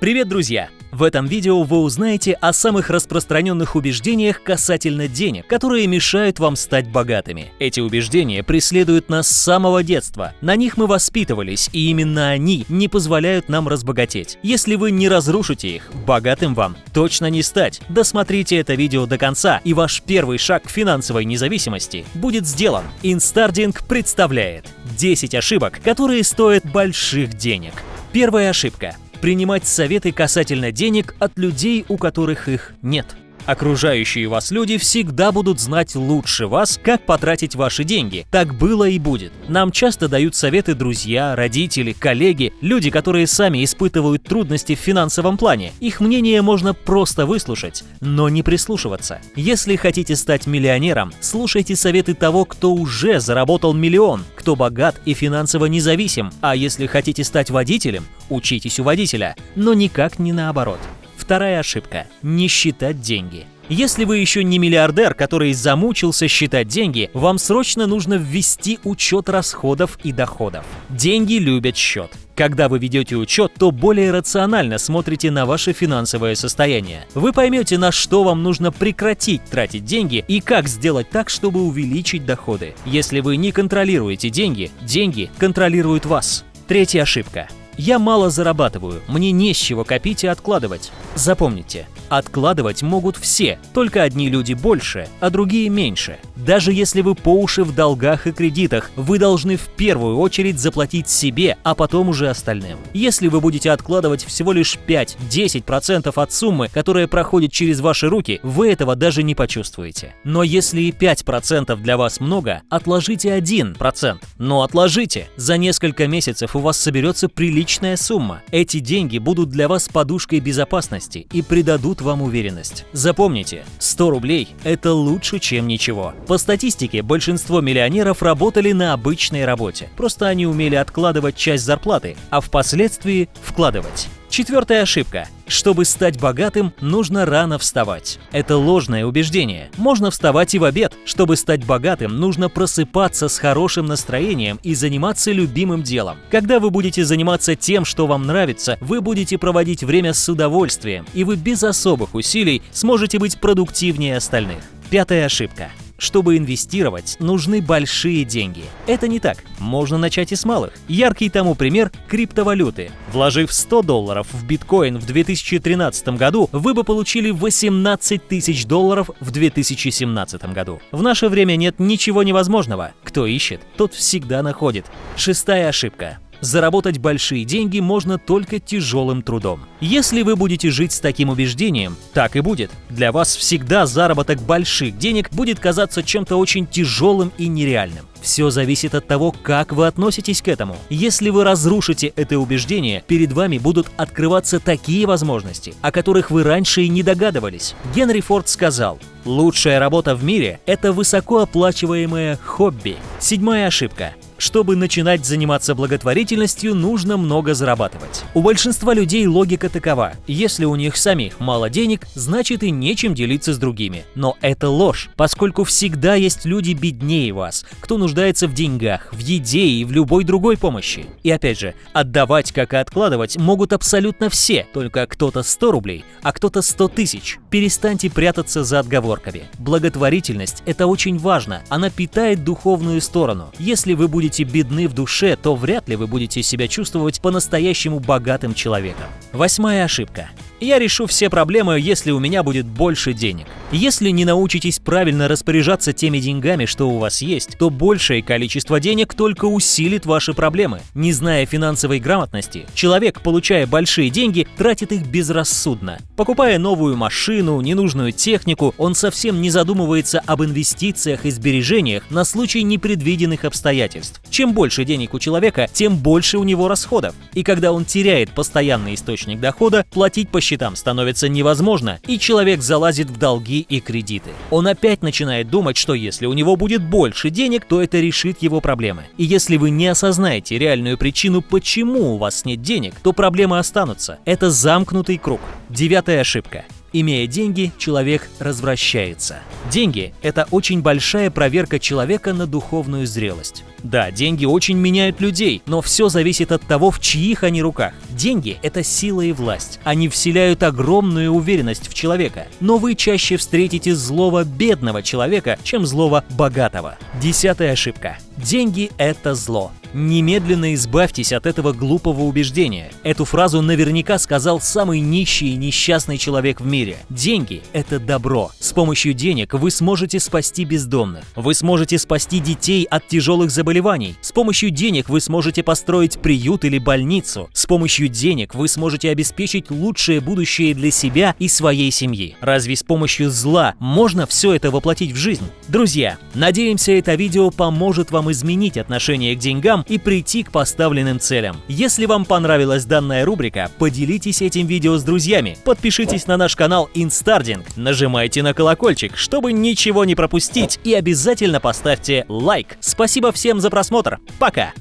Привет, друзья! В этом видео вы узнаете о самых распространенных убеждениях касательно денег, которые мешают вам стать богатыми. Эти убеждения преследуют нас с самого детства. На них мы воспитывались, и именно они не позволяют нам разбогатеть. Если вы не разрушите их, богатым вам точно не стать. Досмотрите это видео до конца, и ваш первый шаг к финансовой независимости будет сделан. Инстардинг представляет 10 ошибок, которые стоят больших денег. Первая ошибка принимать советы касательно денег от людей, у которых их нет. Окружающие вас люди всегда будут знать лучше вас, как потратить ваши деньги. Так было и будет. Нам часто дают советы друзья, родители, коллеги, люди, которые сами испытывают трудности в финансовом плане. Их мнение можно просто выслушать, но не прислушиваться. Если хотите стать миллионером, слушайте советы того, кто уже заработал миллион, кто богат и финансово независим. А если хотите стать водителем, учитесь у водителя, но никак не наоборот. Вторая ошибка – не считать деньги. Если вы еще не миллиардер, который замучился считать деньги, вам срочно нужно ввести учет расходов и доходов. Деньги любят счет. Когда вы ведете учет, то более рационально смотрите на ваше финансовое состояние. Вы поймете, на что вам нужно прекратить тратить деньги и как сделать так, чтобы увеличить доходы. Если вы не контролируете деньги, деньги контролируют вас. Третья ошибка я мало зарабатываю, мне не с чего копить и откладывать. Запомните, откладывать могут все, только одни люди больше, а другие меньше. Даже если вы по уши в долгах и кредитах, вы должны в первую очередь заплатить себе, а потом уже остальным. Если вы будете откладывать всего лишь 5-10% от суммы, которая проходит через ваши руки, вы этого даже не почувствуете. Но если и 5% для вас много, отложите 1%. Но отложите. За несколько месяцев у вас соберется приличная сумма. Эти деньги будут для вас подушкой безопасности и придадут вам уверенность. Запомните, 100 рублей – это лучше, чем ничего. По статистике, большинство миллионеров работали на обычной работе. Просто они умели откладывать часть зарплаты, а впоследствии вкладывать. Четвертая ошибка. Чтобы стать богатым, нужно рано вставать. Это ложное убеждение. Можно вставать и в обед. Чтобы стать богатым, нужно просыпаться с хорошим настроением и заниматься любимым делом. Когда вы будете заниматься тем, что вам нравится, вы будете проводить время с удовольствием, и вы без особых усилий сможете быть продуктивнее остальных. Пятая ошибка. Чтобы инвестировать, нужны большие деньги. Это не так. Можно начать и с малых. Яркий тому пример – криптовалюты. Вложив 100 долларов в биткоин в 2013 году, вы бы получили 18 тысяч долларов в 2017 году. В наше время нет ничего невозможного. Кто ищет, тот всегда находит. Шестая ошибка. Заработать большие деньги можно только тяжелым трудом. Если вы будете жить с таким убеждением, так и будет. Для вас всегда заработок больших денег будет казаться чем-то очень тяжелым и нереальным. Все зависит от того, как вы относитесь к этому. Если вы разрушите это убеждение, перед вами будут открываться такие возможности, о которых вы раньше и не догадывались. Генри Форд сказал, «Лучшая работа в мире – это высокооплачиваемое хобби». Седьмая ошибка. Чтобы начинать заниматься благотворительностью, нужно много зарабатывать. У большинства людей логика такова. Если у них самих мало денег, значит и нечем делиться с другими. Но это ложь, поскольку всегда есть люди беднее вас, кто нуждается в деньгах, в еде и в любой другой помощи. И опять же, отдавать, как и откладывать, могут абсолютно все, только кто-то 100 рублей, а кто-то 100 тысяч. Перестаньте прятаться за отговорками. Благотворительность – это очень важно, она питает духовную сторону. Если вы будете будете бедны в душе, то вряд ли вы будете себя чувствовать по-настоящему богатым человеком. Восьмая ошибка. Я решу все проблемы, если у меня будет больше денег. Если не научитесь правильно распоряжаться теми деньгами, что у вас есть, то большее количество денег только усилит ваши проблемы. Не зная финансовой грамотности, человек, получая большие деньги, тратит их безрассудно. Покупая новую машину, ненужную технику, он совсем не задумывается об инвестициях и сбережениях на случай непредвиденных обстоятельств. Чем больше денег у человека, тем больше у него расходов. И когда он теряет постоянный источник дохода, платить по счетам становится невозможно, и человек залазит в долги и кредиты. Он опять начинает думать, что если у него будет больше денег, то это решит его проблемы. И если вы не осознаете реальную причину, почему у вас нет денег, то проблемы останутся. Это замкнутый круг. Девятая ошибка. Имея деньги, человек развращается. Деньги – это очень большая проверка человека на духовную зрелость. Да, деньги очень меняют людей, но все зависит от того, в чьих они руках. Деньги – это сила и власть. Они вселяют огромную уверенность в человека. Но вы чаще встретите злого бедного человека, чем злого богатого. Десятая ошибка. Деньги – это зло. Немедленно избавьтесь от этого глупого убеждения. Эту фразу наверняка сказал самый нищий и несчастный человек в мире. Деньги – это добро. С помощью денег вы сможете спасти бездомных. Вы сможете спасти детей от тяжелых заболеваний. С помощью денег вы сможете построить приют или больницу. С помощью денег вы сможете обеспечить лучшее будущее для себя и своей семьи. Разве с помощью зла можно все это воплотить в жизнь? Друзья, надеемся, это видео поможет вам изменить отношение к деньгам и прийти к поставленным целям. Если вам понравилась данная рубрика, поделитесь этим видео с друзьями, подпишитесь на наш канал Instarding, нажимайте на колокольчик, чтобы ничего не пропустить и обязательно поставьте лайк. Спасибо всем за просмотр, пока!